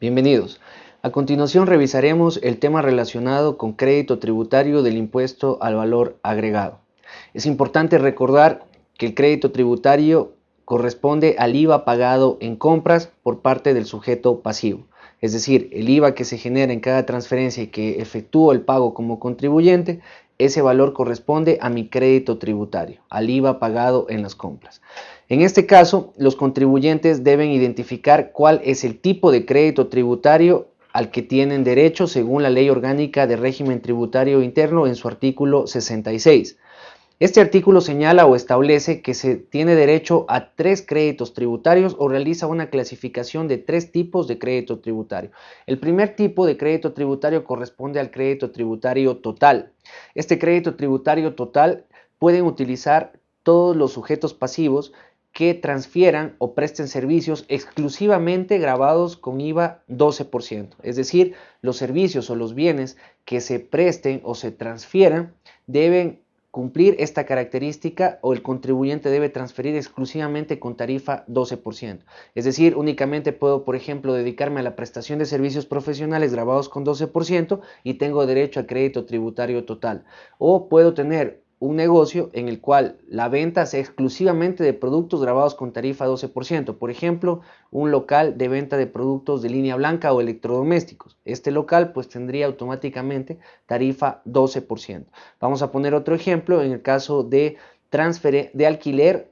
Bienvenidos. A continuación revisaremos el tema relacionado con crédito tributario del impuesto al valor agregado. Es importante recordar que el crédito tributario corresponde al IVA pagado en compras por parte del sujeto pasivo. Es decir, el IVA que se genera en cada transferencia y que efectúa el pago como contribuyente, ese valor corresponde a mi crédito tributario, al IVA pagado en las compras. En este caso, los contribuyentes deben identificar cuál es el tipo de crédito tributario al que tienen derecho según la Ley Orgánica de Régimen Tributario Interno en su artículo 66. Este artículo señala o establece que se tiene derecho a tres créditos tributarios o realiza una clasificación de tres tipos de crédito tributario. El primer tipo de crédito tributario corresponde al crédito tributario total. Este crédito tributario total pueden utilizar todos los sujetos pasivos que transfieran o presten servicios exclusivamente grabados con IVA 12%. Es decir, los servicios o los bienes que se presten o se transfieran deben cumplir esta característica o el contribuyente debe transferir exclusivamente con tarifa 12%. Es decir, únicamente puedo, por ejemplo, dedicarme a la prestación de servicios profesionales grabados con 12% y tengo derecho a crédito tributario total. O puedo tener un negocio en el cual la venta sea exclusivamente de productos grabados con tarifa 12%. Por ejemplo, un local de venta de productos de línea blanca o electrodomésticos. Este local pues tendría automáticamente tarifa 12%. Vamos a poner otro ejemplo en el caso de, transfer de alquiler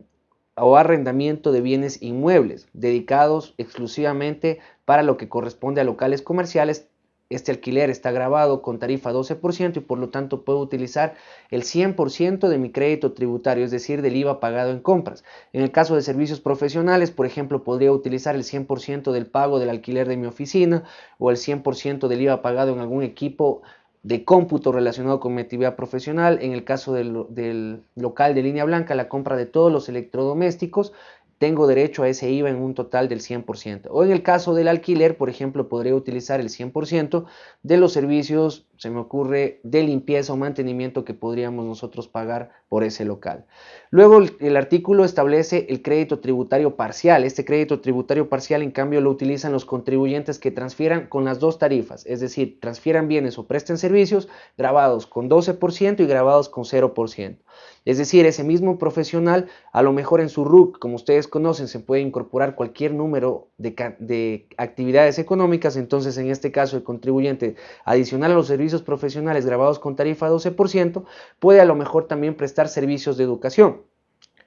o arrendamiento de bienes inmuebles dedicados exclusivamente para lo que corresponde a locales comerciales este alquiler está grabado con tarifa 12% y por lo tanto puedo utilizar el 100% de mi crédito tributario, es decir, del IVA pagado en compras. En el caso de servicios profesionales, por ejemplo, podría utilizar el 100% del pago del alquiler de mi oficina o el 100% del IVA pagado en algún equipo de cómputo relacionado con mi actividad profesional. En el caso del, del local de línea blanca, la compra de todos los electrodomésticos tengo derecho a ese IVA en un total del 100%. O en el caso del alquiler, por ejemplo, podría utilizar el 100% de los servicios, se me ocurre, de limpieza o mantenimiento que podríamos nosotros pagar por ese local. Luego el, artículo establece el crédito tributario parcial. Este crédito tributario parcial, en cambio, lo utilizan los contribuyentes que transfieran con las dos tarifas, es decir, transfieran bienes o presten servicios grabados con 12% y grabados con 0%. Es decir, ese mismo profesional, a lo mejor en su RUC, como ustedes conocen, se puede incorporar cualquier número de, actividades económicas, entonces en este caso el contribuyente adicional a los servicios profesionales grabados con tarifa 12%, puede a lo mejor también prestar servicios de educación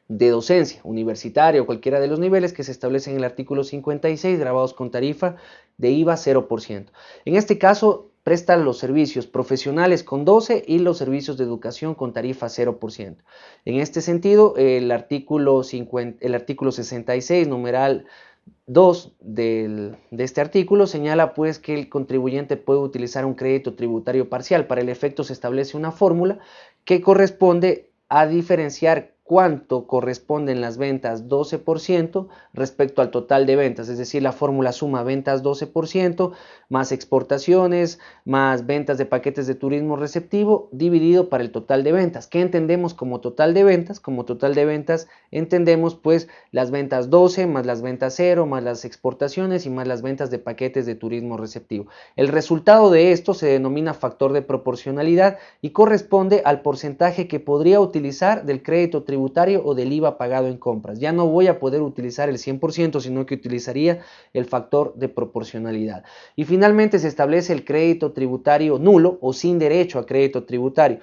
de docencia universitaria o cualquiera de los niveles que se establecen en el artículo 56 grabados con tarifa de IVA 0%. En este caso, prestan los servicios profesionales con 12 y los servicios de educación con tarifa 0%. En este sentido, el artículo, 50, el artículo 66, numeral 2 de este artículo señala pues que el contribuyente puede utilizar un crédito tributario parcial. Para el efecto se establece una fórmula que corresponde a diferenciar cuánto corresponden las ventas 12% respecto al total de ventas, es decir, la fórmula suma ventas 12% más exportaciones más ventas de paquetes de turismo receptivo dividido para el total de ventas. ¿Qué entendemos como total de ventas? Como total de ventas entendemos pues las ventas 12 más las ventas 0 más las exportaciones y más las ventas de paquetes de turismo receptivo. El resultado de esto se denomina factor de proporcionalidad y corresponde al porcentaje que podría utilizar del crédito tributario o del IVA pagado en compras. Ya no voy a poder utilizar el 100%, sino que utilizaría el factor de proporcionalidad. Y finalmente se establece el crédito tributario nulo o sin derecho a crédito tributario.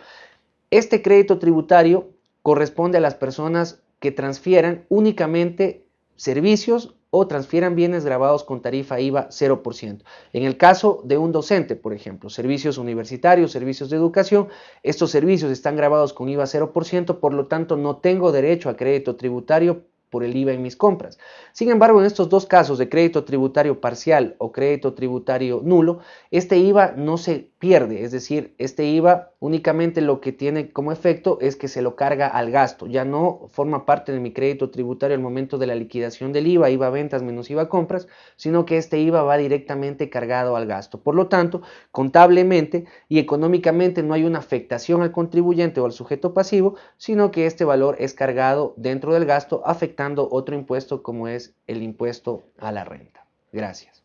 Este crédito tributario corresponde a las personas que transfieran únicamente servicios o transfieran bienes grabados con tarifa IVA 0%. En el caso de un docente, por ejemplo, servicios universitarios, servicios de educación, estos servicios están grabados con IVA 0%, por lo tanto no tengo derecho a crédito tributario por el IVA en mis compras. Sin embargo, en estos dos casos de crédito tributario parcial o crédito tributario nulo, este IVA no se pierde, es decir, este IVA únicamente lo que tiene como efecto es que se lo carga al gasto, ya no forma parte de mi crédito tributario al momento de la liquidación del IVA, IVA ventas menos IVA compras, sino que este IVA va directamente cargado al gasto. Por lo tanto, contablemente y económicamente no hay una afectación al contribuyente o al sujeto pasivo, sino que este valor es cargado dentro del gasto otro impuesto como es el impuesto a la renta. Gracias.